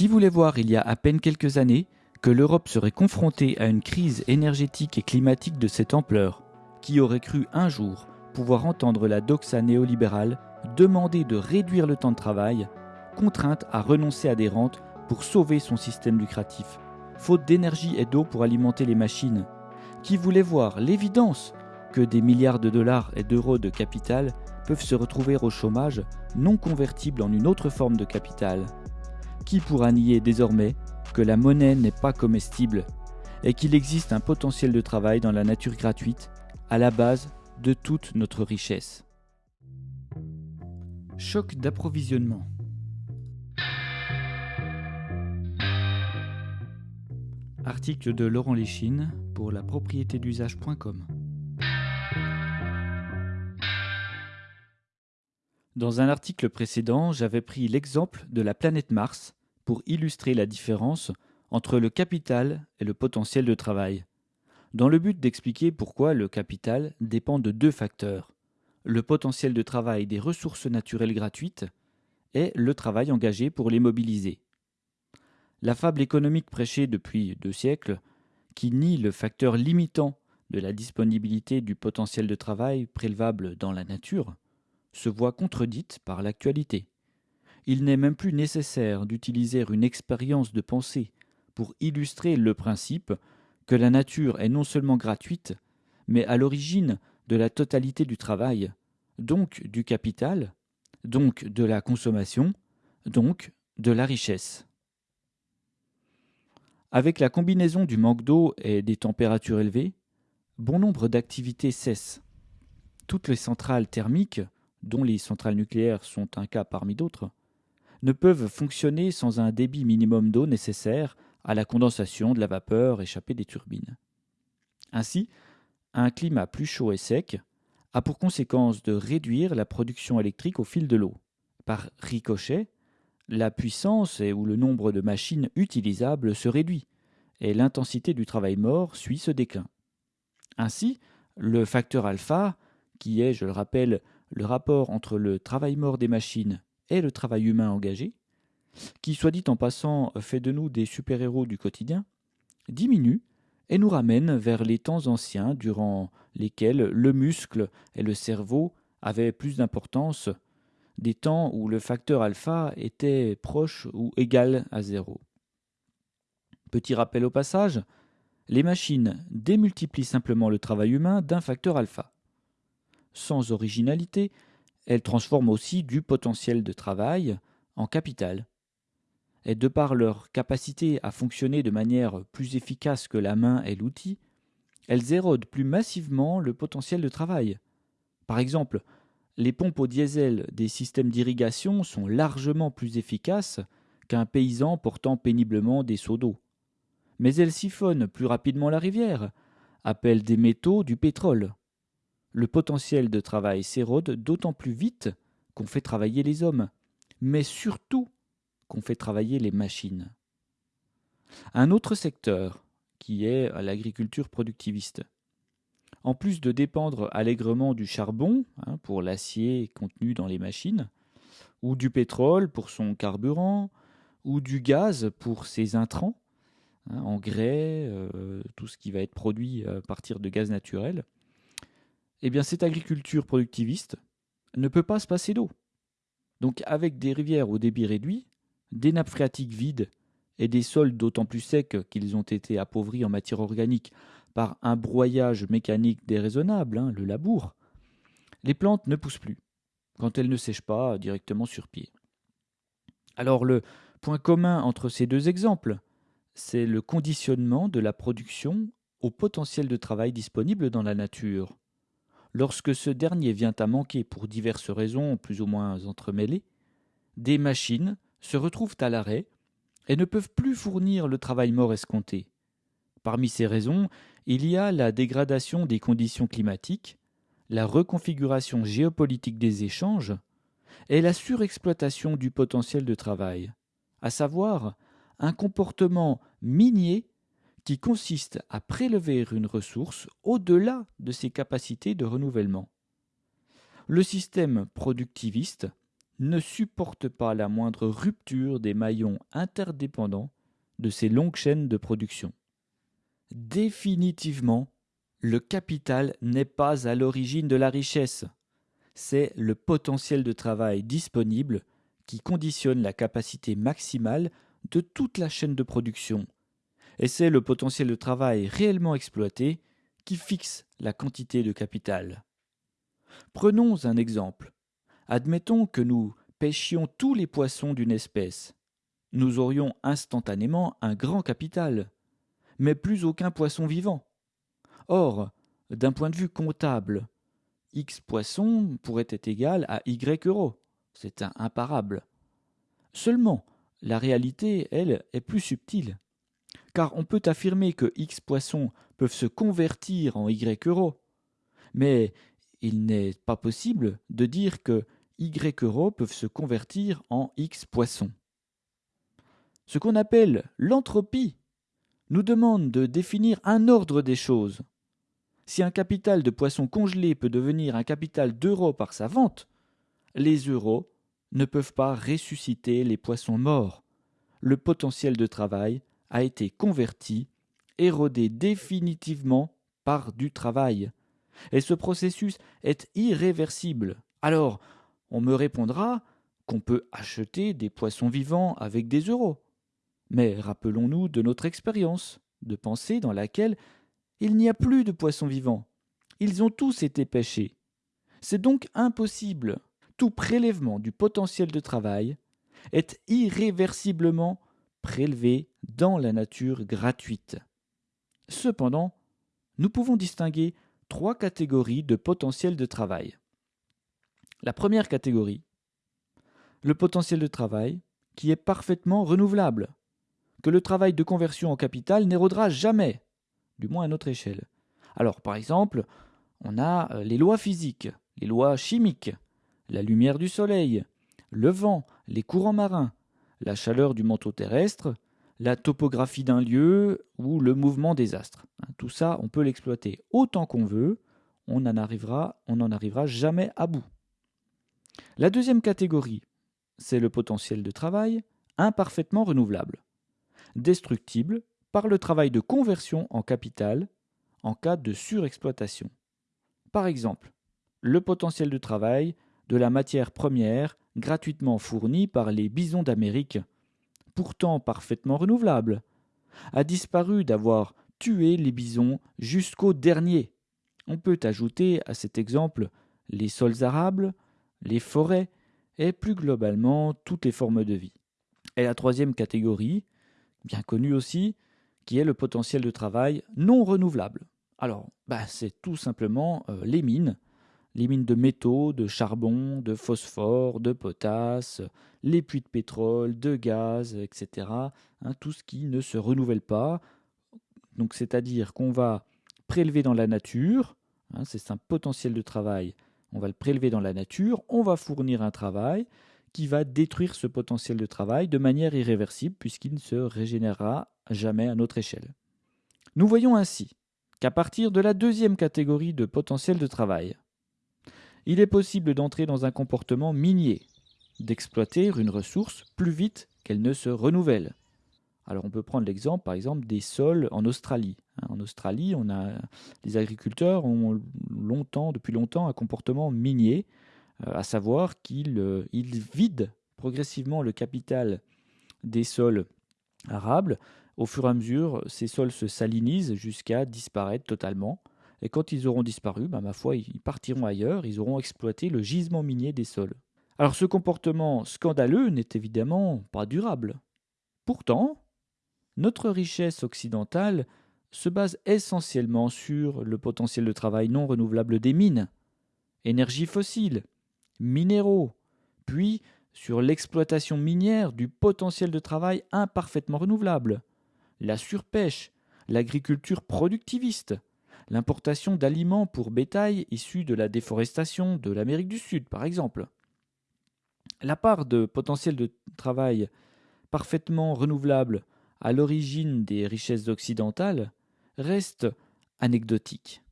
Qui voulait voir il y a à peine quelques années que l'Europe serait confrontée à une crise énergétique et climatique de cette ampleur Qui aurait cru un jour pouvoir entendre la doxa néolibérale demander de réduire le temps de travail, contrainte à renoncer à des rentes pour sauver son système lucratif, faute d'énergie et d'eau pour alimenter les machines. Qui voulait voir l'évidence que des milliards de dollars et d'euros de capital peuvent se retrouver au chômage non convertible en une autre forme de capital? Qui pourra nier désormais que la monnaie n'est pas comestible et qu'il existe un potentiel de travail dans la nature gratuite à la base de toute notre richesse Choc d'approvisionnement. Article de Laurent Léchine pour la propriété d'usage.com. Dans un article précédent, j'avais pris l'exemple de la planète Mars pour illustrer la différence entre le capital et le potentiel de travail, dans le but d'expliquer pourquoi le capital dépend de deux facteurs, le potentiel de travail des ressources naturelles gratuites et le travail engagé pour les mobiliser. La fable économique prêchée depuis deux siècles, qui nie le facteur limitant de la disponibilité du potentiel de travail prélevable dans la nature, se voit contredite par l'actualité il n'est même plus nécessaire d'utiliser une expérience de pensée pour illustrer le principe que la nature est non seulement gratuite, mais à l'origine de la totalité du travail, donc du capital, donc de la consommation, donc de la richesse. Avec la combinaison du manque d'eau et des températures élevées, bon nombre d'activités cessent. Toutes les centrales thermiques, dont les centrales nucléaires sont un cas parmi d'autres, ne peuvent fonctionner sans un débit minimum d'eau nécessaire à la condensation de la vapeur échappée des turbines. Ainsi, un climat plus chaud et sec a pour conséquence de réduire la production électrique au fil de l'eau. Par ricochet, la puissance et ou le nombre de machines utilisables se réduit, et l'intensité du travail mort suit ce déclin. Ainsi, le facteur alpha, qui est, je le rappelle, le rapport entre le travail mort des machines le travail humain engagé, qui, soit dit en passant, fait de nous des super-héros du quotidien, diminue et nous ramène vers les temps anciens durant lesquels le muscle et le cerveau avaient plus d'importance, des temps où le facteur alpha était proche ou égal à zéro. Petit rappel au passage, les machines démultiplient simplement le travail humain d'un facteur alpha. Sans originalité, elles transforment aussi du potentiel de travail en capital. Et de par leur capacité à fonctionner de manière plus efficace que la main et l'outil, elles érodent plus massivement le potentiel de travail. Par exemple, les pompes au diesel des systèmes d'irrigation sont largement plus efficaces qu'un paysan portant péniblement des seaux d'eau. Mais elles siphonnent plus rapidement la rivière, appellent des métaux du pétrole le potentiel de travail s'érode d'autant plus vite qu'on fait travailler les hommes, mais surtout qu'on fait travailler les machines. Un autre secteur, qui est l'agriculture productiviste. En plus de dépendre allègrement du charbon hein, pour l'acier contenu dans les machines, ou du pétrole pour son carburant, ou du gaz pour ses intrants, hein, engrais, euh, tout ce qui va être produit à partir de gaz naturel, eh bien cette agriculture productiviste ne peut pas se passer d'eau. Donc avec des rivières au débit réduit, des nappes phréatiques vides et des sols d'autant plus secs qu'ils ont été appauvris en matière organique par un broyage mécanique déraisonnable, hein, le labour, les plantes ne poussent plus, quand elles ne sèchent pas directement sur pied. Alors le point commun entre ces deux exemples, c'est le conditionnement de la production au potentiel de travail disponible dans la nature. Lorsque ce dernier vient à manquer pour diverses raisons plus ou moins entremêlées, des machines se retrouvent à l'arrêt et ne peuvent plus fournir le travail mort escompté. Parmi ces raisons, il y a la dégradation des conditions climatiques, la reconfiguration géopolitique des échanges et la surexploitation du potentiel de travail, à savoir un comportement minier qui consiste à prélever une ressource au-delà de ses capacités de renouvellement. Le système productiviste ne supporte pas la moindre rupture des maillons interdépendants de ces longues chaînes de production. Définitivement, le capital n'est pas à l'origine de la richesse. C'est le potentiel de travail disponible qui conditionne la capacité maximale de toute la chaîne de production. Et c'est le potentiel de travail réellement exploité qui fixe la quantité de capital. Prenons un exemple. Admettons que nous pêchions tous les poissons d'une espèce. Nous aurions instantanément un grand capital, mais plus aucun poisson vivant. Or, d'un point de vue comptable, X poissons pourrait être égal à Y euros. C'est un imparable. Seulement, la réalité, elle, est plus subtile. Car on peut affirmer que X poissons peuvent se convertir en Y euros. Mais il n'est pas possible de dire que Y euros peuvent se convertir en X poissons. Ce qu'on appelle l'entropie nous demande de définir un ordre des choses. Si un capital de poissons congelés peut devenir un capital d'euros par sa vente, les euros ne peuvent pas ressusciter les poissons morts. Le potentiel de travail a été converti, érodé définitivement par du travail. Et ce processus est irréversible. Alors, on me répondra qu'on peut acheter des poissons vivants avec des euros. Mais rappelons-nous de notre expérience de pensée dans laquelle il n'y a plus de poissons vivants. Ils ont tous été pêchés. C'est donc impossible. Tout prélèvement du potentiel de travail est irréversiblement prélevé dans la nature gratuite. Cependant, nous pouvons distinguer trois catégories de potentiel de travail. La première catégorie, le potentiel de travail qui est parfaitement renouvelable, que le travail de conversion en capital n'érodera jamais, du moins à notre échelle. Alors, par exemple, on a euh, les lois physiques, les lois chimiques, la lumière du soleil, le vent, les courants marins, la chaleur du manteau terrestre, la topographie d'un lieu ou le mouvement des astres. Hein, tout ça, on peut l'exploiter autant qu'on veut, on n'en arrivera, on n'en arrivera jamais à bout. La deuxième catégorie, c'est le potentiel de travail imparfaitement renouvelable, destructible par le travail de conversion en capital en cas de surexploitation. Par exemple, le potentiel de travail de la matière première gratuitement fournie par les bisons d'Amérique, pourtant parfaitement renouvelable, a disparu d'avoir tué les bisons jusqu'au dernier. On peut ajouter à cet exemple les sols arables, les forêts et plus globalement toutes les formes de vie. Et la troisième catégorie, bien connue aussi, qui est le potentiel de travail non renouvelable. Alors, bah, c'est tout simplement euh, les mines, les mines de métaux, de charbon, de phosphore, de potasse, les puits de pétrole, de gaz, etc. Hein, tout ce qui ne se renouvelle pas. Donc, c'est-à-dire qu'on va prélever dans la nature, hein, c'est un potentiel de travail, on va le prélever dans la nature, on va fournir un travail qui va détruire ce potentiel de travail de manière irréversible puisqu'il ne se régénérera jamais à notre échelle. Nous voyons ainsi qu'à partir de la deuxième catégorie de potentiel de travail, il est possible d'entrer dans un comportement minier, d'exploiter une ressource plus vite qu'elle ne se renouvelle. Alors on peut prendre l'exemple par exemple des sols en Australie. Hein, en Australie, on a les agriculteurs ont longtemps, depuis longtemps, un comportement minier, euh, à savoir qu'ils euh, vident progressivement le capital des sols arables au fur et à mesure, ces sols se salinisent jusqu'à disparaître totalement. Et quand ils auront disparu, bah, ma foi, ils partiront ailleurs, ils auront exploité le gisement minier des sols. Alors ce comportement scandaleux n'est évidemment pas durable. Pourtant, notre richesse occidentale se base essentiellement sur le potentiel de travail non renouvelable des mines, énergie fossile, minéraux, puis sur l'exploitation minière du potentiel de travail imparfaitement renouvelable, la surpêche, l'agriculture productiviste, l'importation d'aliments pour bétail issus de la déforestation de l'Amérique du Sud, par exemple. La part de potentiel de travail parfaitement renouvelable à l'origine des richesses occidentales reste anecdotique.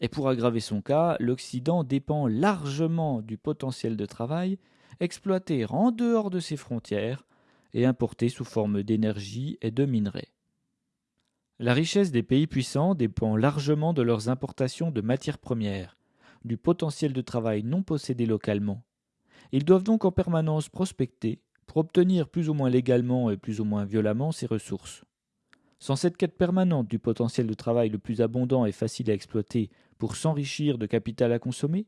Et pour aggraver son cas, l'Occident dépend largement du potentiel de travail exploitée en dehors de ses frontières et importée sous forme d'énergie et de minerais. La richesse des pays puissants dépend largement de leurs importations de matières premières, du potentiel de travail non possédé localement. Ils doivent donc en permanence prospecter pour obtenir plus ou moins légalement et plus ou moins violemment ces ressources. Sans cette quête permanente du potentiel de travail le plus abondant et facile à exploiter pour s'enrichir de capital à consommer,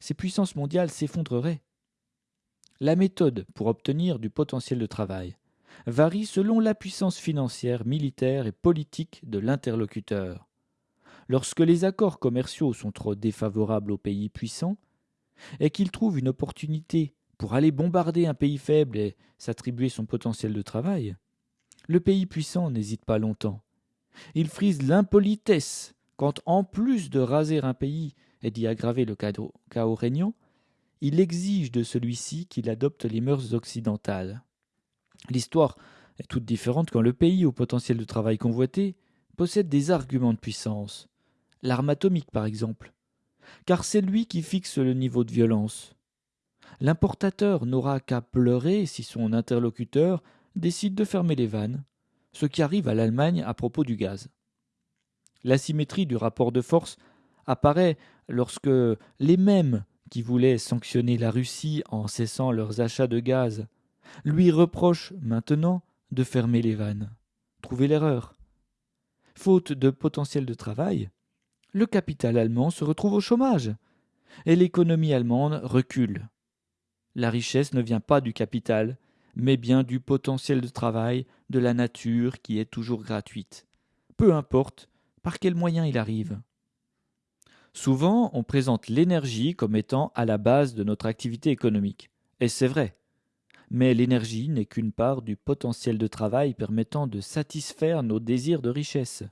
ces puissances mondiales s'effondreraient. La méthode pour obtenir du potentiel de travail varie selon la puissance financière, militaire et politique de l'interlocuteur. Lorsque les accords commerciaux sont trop défavorables aux pays puissants, et qu'ils trouvent une opportunité pour aller bombarder un pays faible et s'attribuer son potentiel de travail, le pays puissant n'hésite pas longtemps. Il frise l'impolitesse quand, en plus de raser un pays et d'y aggraver le chaos régnant, il exige de celui-ci qu'il adopte les mœurs occidentales. L'histoire est toute différente quand le pays au potentiel de travail convoité possède des arguments de puissance. L'arme atomique, par exemple. Car c'est lui qui fixe le niveau de violence. L'importateur n'aura qu'à pleurer si son interlocuteur décide de fermer les vannes, ce qui arrive à l'Allemagne à propos du gaz. L'asymétrie du rapport de force apparaît lorsque les mêmes qui voulaient sanctionner la Russie en cessant leurs achats de gaz lui reprochent maintenant de fermer les vannes. Trouvez l'erreur. Faute de potentiel de travail, le capital allemand se retrouve au chômage et l'économie allemande recule. La richesse ne vient pas du capital, mais bien du potentiel de travail de la nature qui est toujours gratuite, peu importe par quel moyen il arrive. Souvent, on présente l'énergie comme étant à la base de notre activité économique, et c'est vrai. Mais l'énergie n'est qu'une part du potentiel de travail permettant de satisfaire nos désirs de richesse.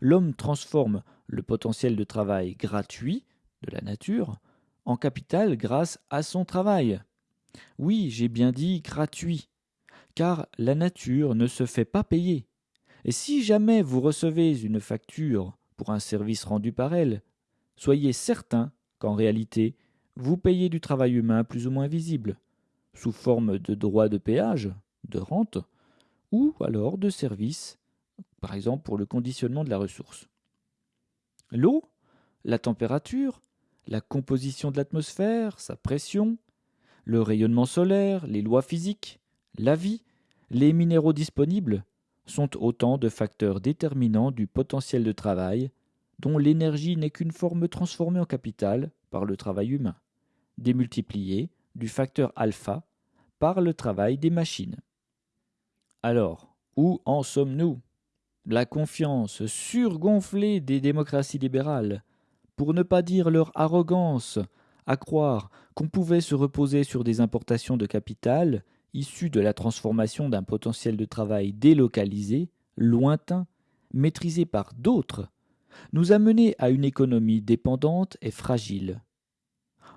L'homme transforme le potentiel de travail gratuit de la nature en capital grâce à son travail. Oui, j'ai bien dit gratuit, car la nature ne se fait pas payer. Et si jamais vous recevez une facture pour un service rendu par elle, soyez certain qu'en réalité, vous payez du travail humain plus ou moins visible, sous forme de droits de péage, de rente, ou alors de services, par exemple pour le conditionnement de la ressource. L'eau, la température, la composition de l'atmosphère, sa pression, le rayonnement solaire, les lois physiques, la vie, les minéraux disponibles sont autant de facteurs déterminants du potentiel de travail dont l'énergie n'est qu'une forme transformée en capital par le travail humain, démultipliée du facteur alpha par le travail des machines. Alors, où en sommes-nous? La confiance surgonflée des démocraties libérales, pour ne pas dire leur arrogance, à croire qu'on pouvait se reposer sur des importations de capital issues de la transformation d'un potentiel de travail délocalisé, lointain, maîtrisé par d'autres, nous a menés à une économie dépendante et fragile.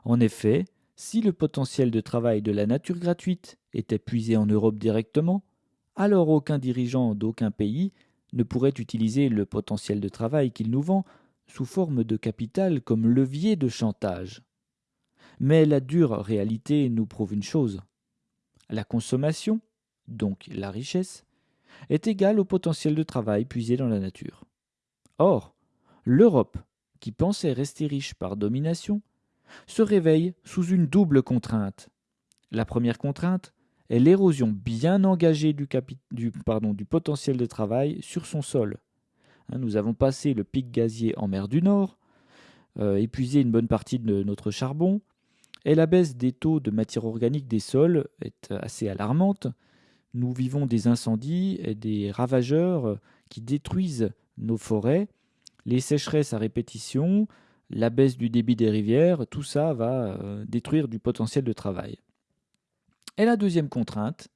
En effet, si le potentiel de travail de la nature gratuite était puisé en Europe directement, alors aucun dirigeant d'aucun pays ne pourrait utiliser le potentiel de travail qu'il nous vend sous forme de capital comme levier de chantage. Mais la dure réalité nous prouve une chose. La consommation, donc la richesse, est égale au potentiel de travail puisé dans la nature. Or, l'Europe, qui pensait rester riche par domination, se réveille sous une double contrainte. La première contrainte est l'érosion bien engagée du, potentiel de travail sur son sol. Hein, nous avons passé le pic gazier en mer du Nord, euh, épuisé une bonne partie de notre charbon, et la baisse des taux de matière organique des sols est assez alarmante. Nous vivons des incendies et des ravageurs qui détruisent nos forêts, les sécheresses à répétition, la baisse du débit des rivières, tout ça va euh, détruire du potentiel de travail. Et la deuxième contrainte,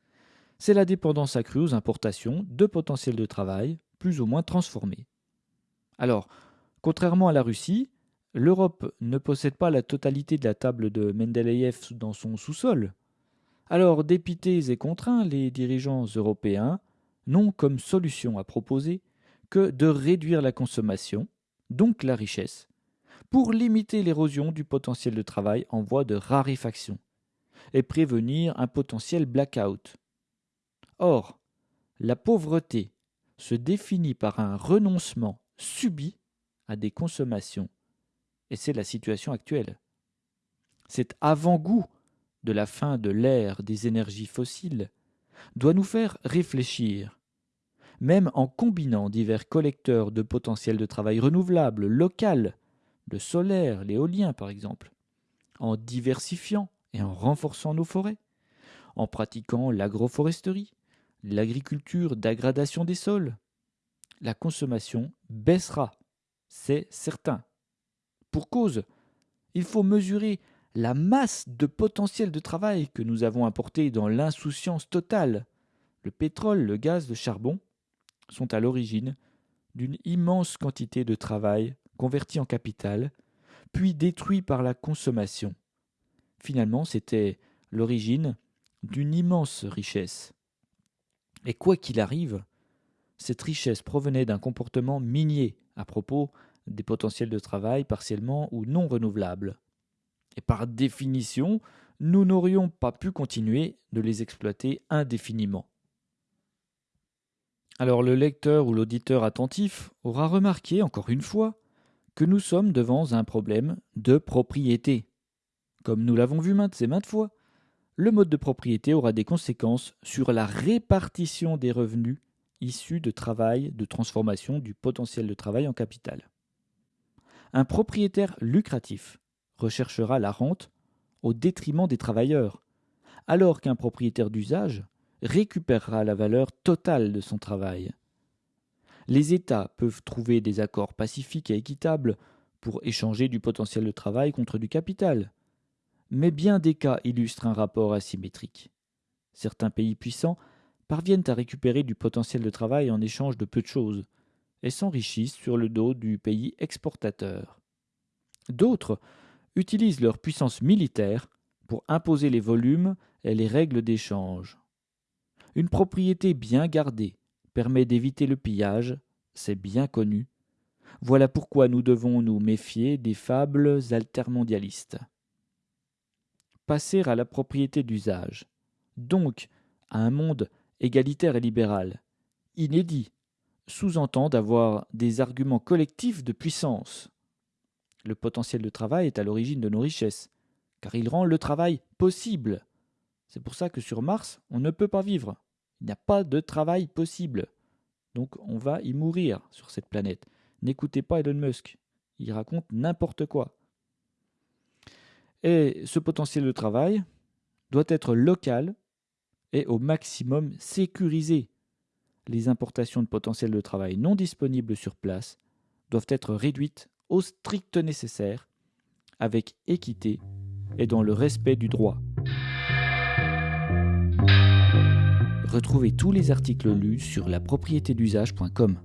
c'est la dépendance accrue aux importations de potentiel de travail plus ou moins transformés. Alors, contrairement à la Russie, l'Europe ne possède pas la totalité de la table de Mendeleïev dans son sous-sol. Alors, dépités et contraints, les dirigeants européens n'ont comme solution à proposer que de réduire la consommation, donc la richesse, pour limiter l'érosion du potentiel de travail en voie de raréfaction. et prévenir un potentiel blackout. Or, la pauvreté se définit par un renoncement subi à des consommations, et c'est la situation actuelle. Cet avant-goût de la fin de l'ère des énergies fossiles doit nous faire réfléchir, même en combinant divers collecteurs de potentiel de travail renouvelables, local, le solaire, l'éolien par exemple, en diversifiant et en renforçant nos forêts, en pratiquant l'agroforesterie, l'agriculture d'aggradation des sols, la consommation baissera, c'est certain. Pour cause, il faut mesurer la masse de potentiel de travail que nous avons apporté dans l'insouciance totale. Le pétrole, le gaz, le charbon sont à l'origine d'une immense quantité de travail converti en capital, puis détruit par la consommation. Finalement, c'était l'origine d'une immense richesse. Et quoi qu'il arrive, cette richesse provenait d'un comportement minier à propos des potentiels de travail partiellement ou non renouvelables. Et par définition, nous n'aurions pas pu continuer de les exploiter indéfiniment. Alors le lecteur ou l'auditeur attentif aura remarqué, encore une fois, que nous sommes devant un problème de propriété. Comme nous l'avons vu maintes et maintes fois, le mode de propriété aura des conséquences sur la répartition des revenus issus de travail, de transformation du potentiel de travail en capital. Un propriétaire lucratif recherchera la rente au détriment des travailleurs, alors qu'un propriétaire d'usage récupérera la valeur totale de son travail. Les États peuvent trouver des accords pacifiques et équitables pour échanger du potentiel de travail contre du capital, mais bien des cas illustrent un rapport asymétrique. Certains pays puissants parviennent à récupérer du potentiel de travail en échange de peu de choses, et s'enrichissent sur le dos du pays exportateur. D'autres utilisent leur puissance militaire pour imposer les volumes et les règles d'échange. Une propriété bien gardée permet d'éviter le pillage, c'est bien connu. Voilà pourquoi nous devons nous méfier des fables altermondialistes. Passer à la propriété d'usage, donc à un monde égalitaire et libéral, inédit, sous-entend d'avoir des arguments collectifs de puissance. Le potentiel de travail est à l'origine de nos richesses, car il rend le travail possible. C'est pour ça que sur Mars, on ne peut pas vivre. Il n'y a pas de travail possible. Donc on va y mourir sur cette planète. N'écoutez pas Elon Musk. Il raconte n'importe quoi. Et ce potentiel de travail doit être local et au maximum sécurisé. Les importations de potentiel de travail non disponibles sur place doivent être réduites au strict nécessaire, avec équité et dans le respect du droit. Retrouvez tous les articles lus sur la d'usage.com.